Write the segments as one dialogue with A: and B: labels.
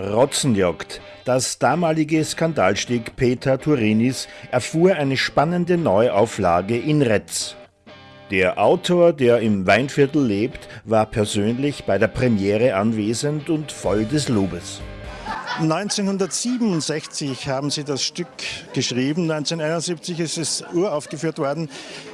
A: Rotzenjagd. Das damalige Skandalstück Peter Turinis erfuhr eine spannende Neuauflage in Retz. Der Autor, der im Weinviertel lebt, war persönlich bei der Premiere anwesend und voll des Lobes.
B: 1967 haben Sie das Stück geschrieben, 1971 ist es uraufgeführt worden.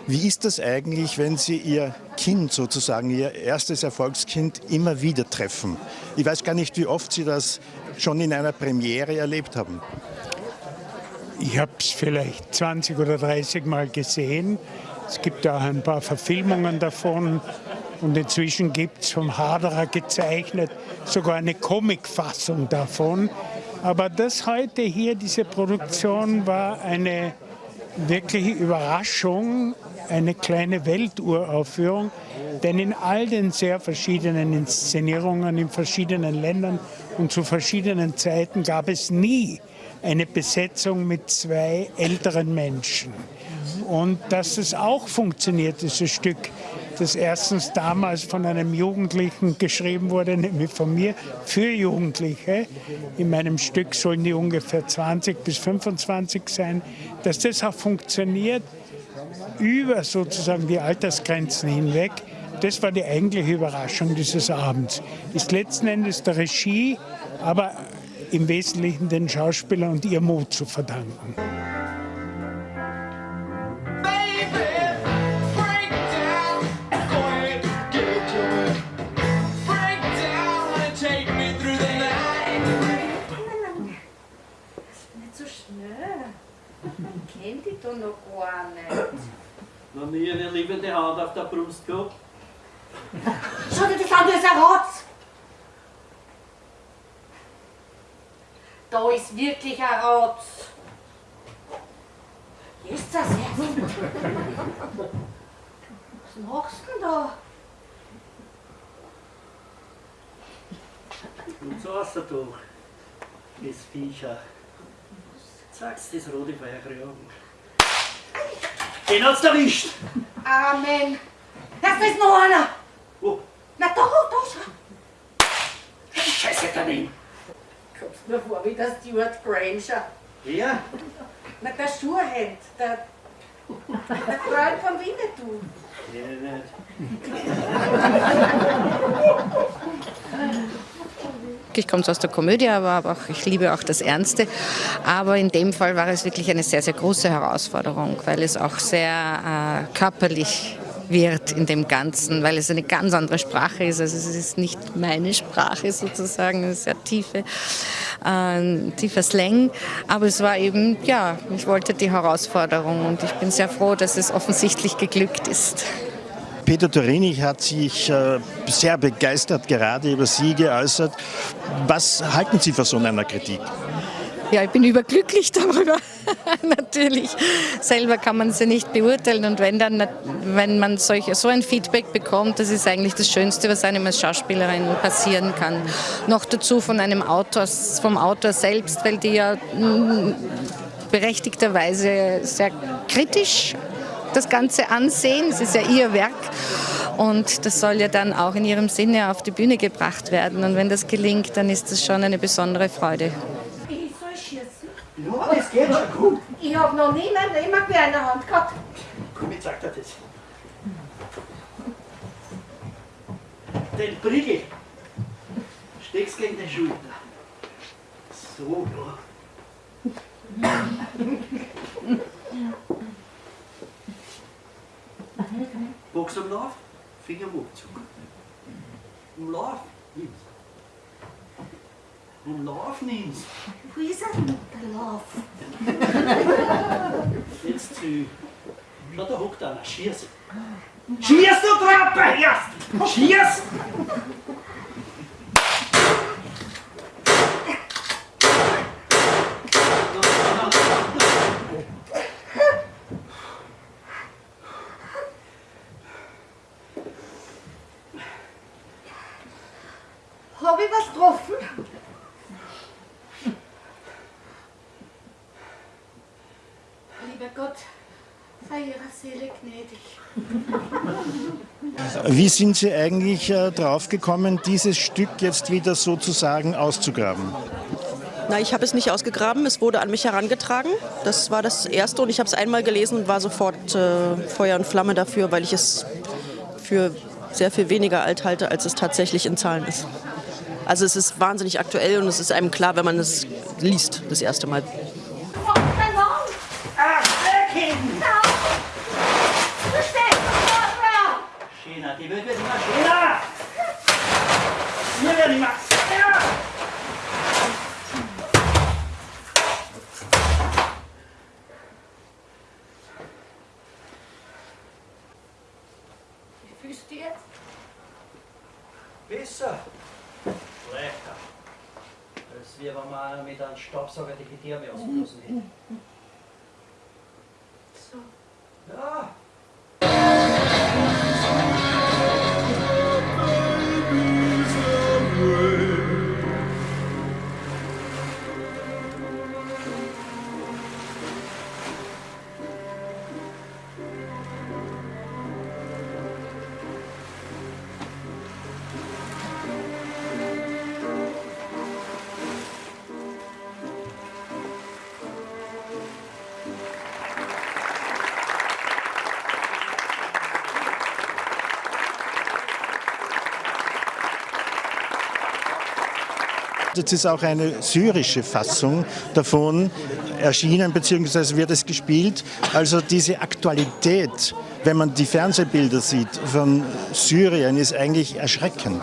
B: Wie ist das eigentlich, wenn Sie Ihr Kind sozusagen, Ihr erstes Erfolgskind immer wieder treffen? Ich weiß gar nicht, wie oft Sie das schon in einer Premiere erlebt haben.
C: Ich habe es vielleicht 20 oder 30 Mal gesehen. Es gibt auch ein paar Verfilmungen davon. Und inzwischen gibt es vom Haderer gezeichnet sogar eine Comicfassung davon. Aber das heute hier, diese Produktion, war eine wirkliche Überraschung, eine kleine Welturaufführung. Denn in all den sehr verschiedenen Inszenierungen in verschiedenen Ländern und zu verschiedenen Zeiten gab es nie eine Besetzung mit zwei älteren Menschen. Und dass es auch funktioniert, dieses Stück, das erstens damals von einem Jugendlichen geschrieben wurde, nämlich von mir, für Jugendliche. In meinem Stück sollen die ungefähr 20 bis 25 sein. Dass das auch funktioniert über sozusagen die Altersgrenzen hinweg, das war die eigentliche Überraschung dieses Abends. Ist letzten Endes der Regie, aber im Wesentlichen den Schauspielern und ihr Mut zu verdanken.
D: Da noch gar nicht.
E: Noch nie eine liebende Hand auf der Brust gehabt?
D: Schau dir das an, das ist ein Rotz! Da ist wirklich ein Rotz. Ist das jetzt? Was machst du denn da?
E: Und so raus durch, das Viecher. Sagst das rote Feuerkragen. Den hat's erwischt!
D: Amen. Das ist noch einer.
E: Wo?
D: Na da, da schau.
E: Scheiße daneben!
D: Kommst mir vor wie der Stuart Granger.
E: Ja?
D: Na der Schuhhand, der, der Freund von Winnetou.
E: Ja, nicht.
F: Ich komme aus der Komödie, aber auch, ich liebe auch das Ernste. Aber in dem Fall war es wirklich eine sehr, sehr große Herausforderung, weil es auch sehr äh, körperlich wird in dem Ganzen, weil es eine ganz andere Sprache ist. Also es ist nicht meine Sprache sozusagen, eine sehr tiefe, äh, tiefer Slang. Aber es war eben, ja, ich wollte die Herausforderung und ich bin sehr froh, dass es offensichtlich geglückt ist.
B: Peter Torini hat sich äh, sehr begeistert gerade über Sie geäußert. Was halten Sie von so einer Kritik?
F: Ja, ich bin überglücklich darüber. Natürlich. Selber kann man sie nicht beurteilen und wenn dann, wenn man solch, so ein Feedback bekommt, das ist eigentlich das Schönste, was einem als Schauspielerin passieren kann. Noch dazu von einem Autor, vom Autor selbst, weil die ja mm, berechtigterweise sehr kritisch das Ganze ansehen. Es ist ja ihr Werk und das soll ja dann auch in ihrem Sinne auf die Bühne gebracht werden. Und wenn das gelingt, dann ist das schon eine besondere Freude.
D: Ich soll schießen.
E: Ja, das geht schon gut.
D: Ich hab noch nie mein Leben ein Gewehr in der Hand gehabt.
E: Komm, ich zeig dir das. Den Prigel steckst gegen die Schulter. So, ja. Box am Lauf, Finger am Abzug. Im Lauf, nimm's. Im Lauf nimm's.
D: Wo ist denn, der Lauf?
E: Jetzt zu. Schau, da hockt einer, schieß. Schieß, du Trappe! Schieß!
D: Hab ich was getroffen? Lieber Gott, sei ihrer Seele gnädig.
B: Wie sind Sie eigentlich äh, draufgekommen, dieses Stück jetzt wieder sozusagen auszugraben?
G: Na, ich habe es nicht ausgegraben, es wurde an mich herangetragen. Das war das Erste und ich habe es einmal gelesen und war sofort äh, Feuer und Flamme dafür, weil ich es für sehr viel weniger alt halte, als es tatsächlich in Zahlen ist. Also es ist wahnsinnig aktuell und es ist einem klar, wenn man es liest, das erste Mal.
D: Wie fühlst du dich jetzt?
E: Besser. Schlechter. Als wie wenn man mit einem Staubsauger die Gedärme ausgelassen hätte.
D: So.
E: Ja.
B: Jetzt ist auch eine syrische Fassung davon erschienen, beziehungsweise wird es gespielt. Also diese Aktualität, wenn man die Fernsehbilder sieht von Syrien, ist eigentlich erschreckend.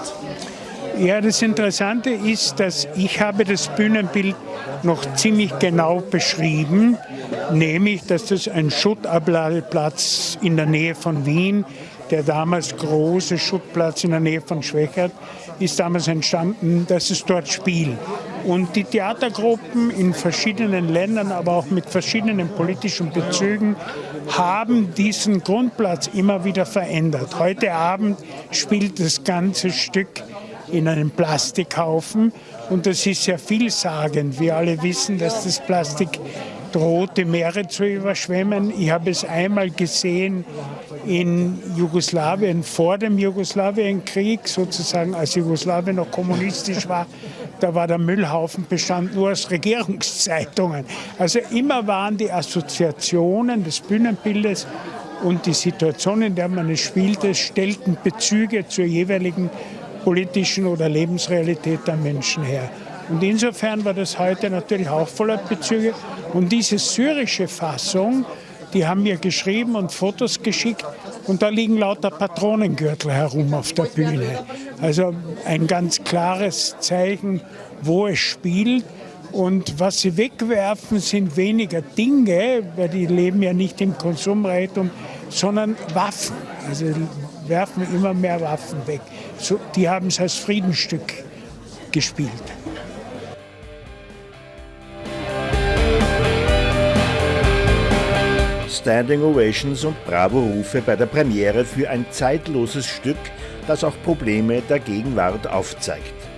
C: Ja, das Interessante ist, dass ich habe das Bühnenbild noch ziemlich genau beschrieben, nämlich, dass das ein Schuttabladeplatz in der Nähe von Wien, der damals große Schuttplatz in der Nähe von Schwächert, ist damals entstanden, dass es dort spielt. Und die Theatergruppen in verschiedenen Ländern, aber auch mit verschiedenen politischen Bezügen, haben diesen Grundplatz immer wieder verändert. Heute Abend spielt das ganze Stück in einem Plastikhaufen und das ist sehr vielsagend. Wir alle wissen, dass das Plastik droht, die Meere zu überschwemmen. Ich habe es einmal gesehen in Jugoslawien vor dem Jugoslawienkrieg, sozusagen als Jugoslawien noch kommunistisch war. Da war der Müllhaufen bestand nur aus Regierungszeitungen. Also immer waren die Assoziationen des Bühnenbildes und die Situation, in der man es spielte, stellten Bezüge zur jeweiligen politischen oder Lebensrealität der Menschen her. Und insofern war das heute natürlich auch voller Bezüge. Und diese syrische Fassung, die haben mir geschrieben und Fotos geschickt und da liegen lauter Patronengürtel herum auf der Bühne. Also ein ganz klares Zeichen, wo es spielt. Und was sie wegwerfen, sind weniger Dinge, weil die leben ja nicht im Konsumreichtum, sondern Waffen. Also werfen immer mehr Waffen weg. So, die haben es als Friedensstück gespielt.
A: Standing Ovations und Bravo-Rufe bei der Premiere für ein zeitloses Stück, das auch Probleme der Gegenwart aufzeigt.